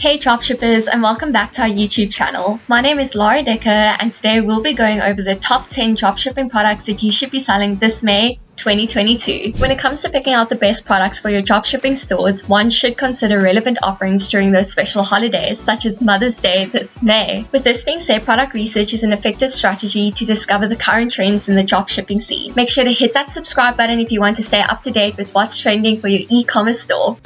Hey dropshippers and welcome back to our YouTube channel. My name is Laura Decker and today we'll be going over the top 10 dropshipping products that you should be selling this May 2022. When it comes to picking out the best products for your dropshipping stores, one should consider relevant offerings during those special holidays, such as Mother's Day this May. With this being said, product research is an effective strategy to discover the current trends in the dropshipping scene. Make sure to hit that subscribe button if you want to stay up to date with what's trending for your e-commerce store.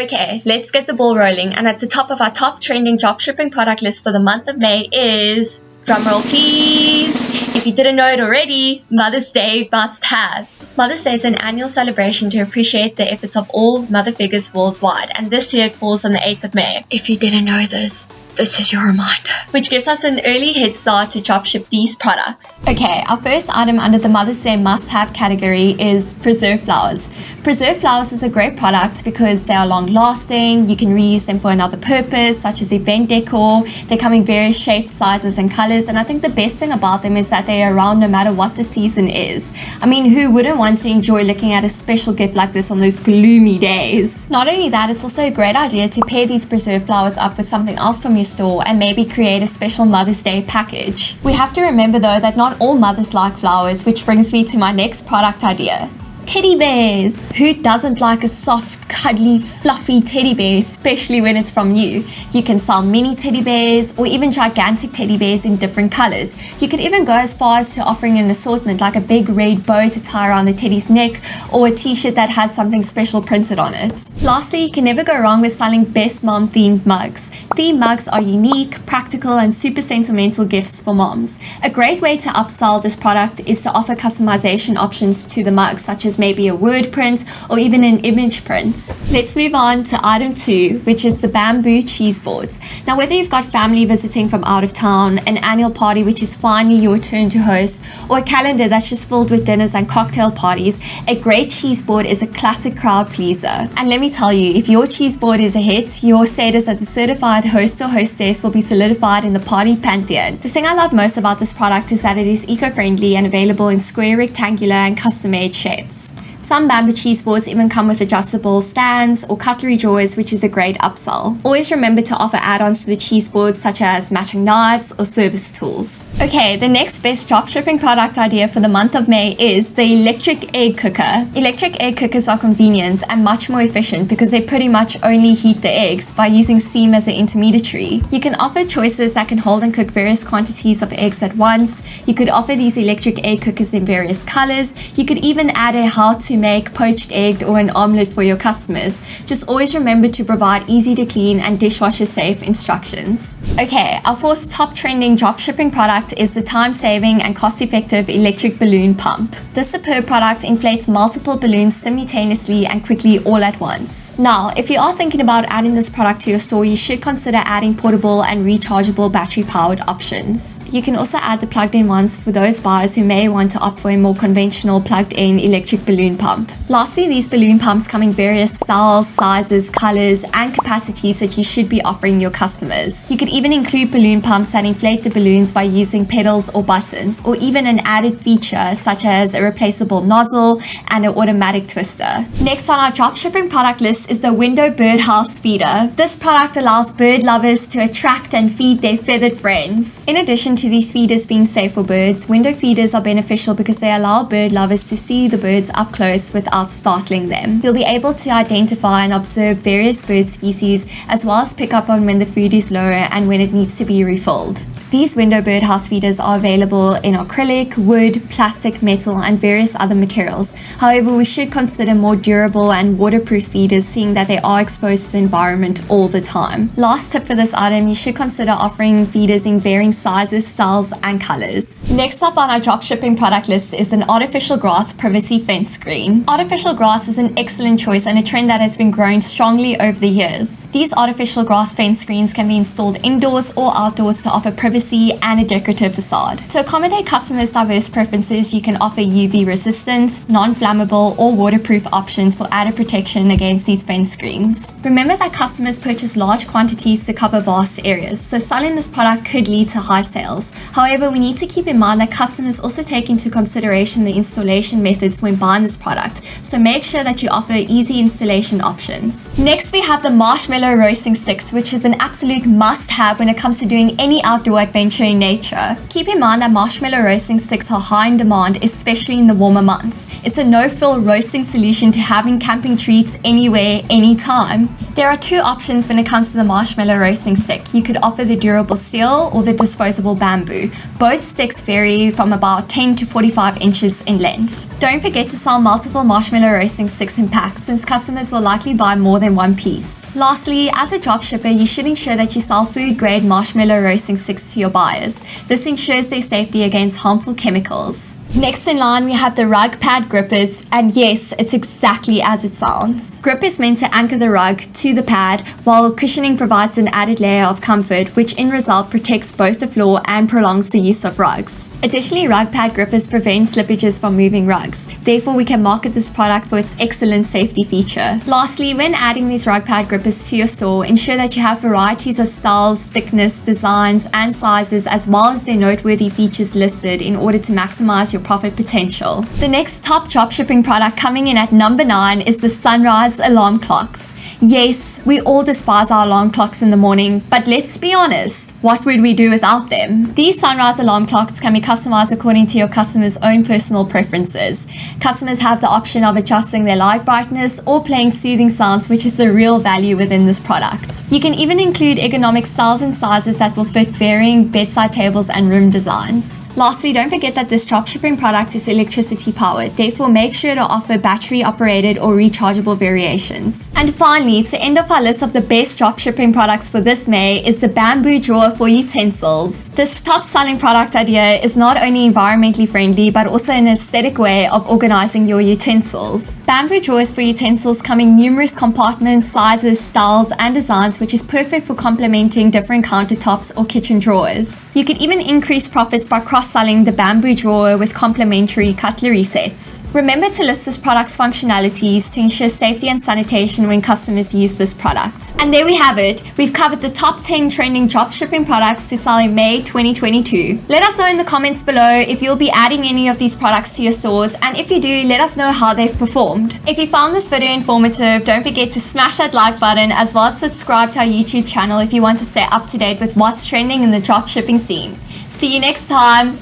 Okay, let's get the ball rolling. And at the top of our top trending dropshipping product list for the month of May is, drumroll please, if you didn't know it already, Mother's Day must-haves. Mother's Day is an annual celebration to appreciate the efforts of all mother figures worldwide, and this year it falls on the 8th of May. If you didn't know this, this is your reminder. Which gives us an early head start to dropship these products. Okay, our first item under the Mother's Day must-have category is preserved flowers. Preserved flowers is a great product because they are long-lasting, you can reuse them for another purpose, such as event decor. They come in various shapes, sizes, and colors, and I think the best thing about them is that they are around no matter what the season is. I mean, who wouldn't want to enjoy looking at a special gift like this on those gloomy days? Not only that, it's also a great idea to pair these preserved flowers up with something else from your store and maybe create a special Mother's Day package. We have to remember though that not all mothers like flowers, which brings me to my next product idea teddy bears. Who doesn't like a soft, cuddly, fluffy teddy bear, especially when it's from you? You can sell mini teddy bears or even gigantic teddy bears in different colors. You could even go as far as to offering an assortment like a big red bow to tie around the teddy's neck or a t-shirt that has something special printed on it. Lastly, you can never go wrong with selling best mom themed mugs. Theme mugs are unique, practical, and super sentimental gifts for moms. A great way to upsell this product is to offer customization options to the mugs, such as maybe a word print or even an image print. Let's move on to item two, which is the bamboo cheese boards. Now, whether you've got family visiting from out of town, an annual party which is finally your turn to host, or a calendar that's just filled with dinners and cocktail parties, a great cheese board is a classic crowd pleaser. And let me tell you, if your cheese board is a hit, your status as a certified host or hostess will be solidified in the party pantheon. The thing I love most about this product is that it is eco-friendly and available in square, rectangular, and custom-made shapes. Some bamboo cheese boards even come with adjustable stands or cutlery drawers, which is a great upsell. Always remember to offer add-ons to the cheese board, such as matching knives or service tools. Okay, the next best dropshipping product idea for the month of May is the electric egg cooker. Electric egg cookers are convenient and much more efficient because they pretty much only heat the eggs by using steam as an intermediary. You can offer choices that can hold and cook various quantities of eggs at once. You could offer these electric egg cookers in various colors. You could even add a how to make poached egg or an omelette for your customers. Just always remember to provide easy to clean and dishwasher safe instructions. Okay, our fourth top trending dropshipping product is the time-saving and cost-effective electric balloon pump. This superb product inflates multiple balloons simultaneously and quickly all at once. Now, if you are thinking about adding this product to your store, you should consider adding portable and rechargeable battery-powered options. You can also add the plugged-in ones for those buyers who may want to opt for a more conventional plugged-in electric balloon pump pump. Lastly, these balloon pumps come in various styles, sizes, colors, and capacities that you should be offering your customers. You could even include balloon pumps that inflate the balloons by using pedals or buttons, or even an added feature such as a replaceable nozzle and an automatic twister. Next on our dropshipping product list is the Window Birdhouse Feeder. This product allows bird lovers to attract and feed their feathered friends. In addition to these feeders being safe for birds, window feeders are beneficial because they allow bird lovers to see the birds up close without startling them. You'll be able to identify and observe various bird species as well as pick up on when the food is low and when it needs to be refilled. These window birdhouse feeders are available in acrylic, wood, plastic, metal, and various other materials. However, we should consider more durable and waterproof feeders seeing that they are exposed to the environment all the time. Last tip for this item, you should consider offering feeders in varying sizes, styles, and colors. Next up on our dropshipping product list is an artificial grass privacy fence screen. Artificial grass is an excellent choice and a trend that has been growing strongly over the years. These artificial grass fence screens can be installed indoors or outdoors to offer privacy privacy, and a decorative facade. To accommodate customers' diverse preferences, you can offer UV resistant, non-flammable, or waterproof options for added protection against these fence screens. Remember that customers purchase large quantities to cover vast areas, so selling this product could lead to high sales. However, we need to keep in mind that customers also take into consideration the installation methods when buying this product, so make sure that you offer easy installation options. Next, we have the Marshmallow Roasting Sticks, which is an absolute must-have when it comes to doing any outdoor adventure in nature. Keep in mind that marshmallow roasting sticks are high in demand, especially in the warmer months. It's a no-fill roasting solution to having camping treats anywhere, anytime. There are two options when it comes to the marshmallow roasting stick. You could offer the durable steel or the disposable bamboo. Both sticks vary from about 10 to 45 inches in length. Don't forget to sell multiple marshmallow roasting sticks in packs since customers will likely buy more than one piece. Lastly, as a dropshipper, you should ensure that you sell food grade marshmallow roasting sticks to your buyers. This ensures their safety against harmful chemicals. Next in line, we have the rug pad grippers, and yes, it's exactly as it sounds. Grip is meant to anchor the rug to the pad, while cushioning provides an added layer of comfort, which in result protects both the floor and prolongs the use of rugs. Additionally, rug pad grippers prevent slippages from moving rugs. Therefore, we can market this product for its excellent safety feature. Lastly, when adding these rug pad grippers to your store, ensure that you have varieties of styles, thickness, designs, and sizes, as well as their noteworthy features listed in order to maximize your your profit potential. The next top dropshipping product coming in at number 9 is the Sunrise alarm clocks. Yes, we all despise our alarm clocks in the morning, but let's be honest, what would we do without them? These sunrise alarm clocks can be customized according to your customer's own personal preferences. Customers have the option of adjusting their light brightness or playing soothing sounds, which is the real value within this product. You can even include ergonomic styles and sizes that will fit varying bedside tables and room designs. Lastly, don't forget that this dropshipping product is electricity powered, therefore make sure to offer battery operated or rechargeable variations. And finally, finally, to end off our list of the best dropshipping products for this May is the bamboo drawer for utensils. This top selling product idea is not only environmentally friendly, but also an aesthetic way of organizing your utensils. Bamboo drawers for utensils come in numerous compartments, sizes, styles, and designs, which is perfect for complementing different countertops or kitchen drawers. You can even increase profits by cross-selling the bamboo drawer with complementary cutlery sets. Remember to list this product's functionalities to ensure safety and sanitation when customers use this product. And there we have it. We've covered the top 10 trending dropshipping products to sell in May 2022. Let us know in the comments below if you'll be adding any of these products to your stores and if you do, let us know how they've performed. If you found this video informative, don't forget to smash that like button as well as subscribe to our YouTube channel if you want to stay up to date with what's trending in the dropshipping scene. See you next time.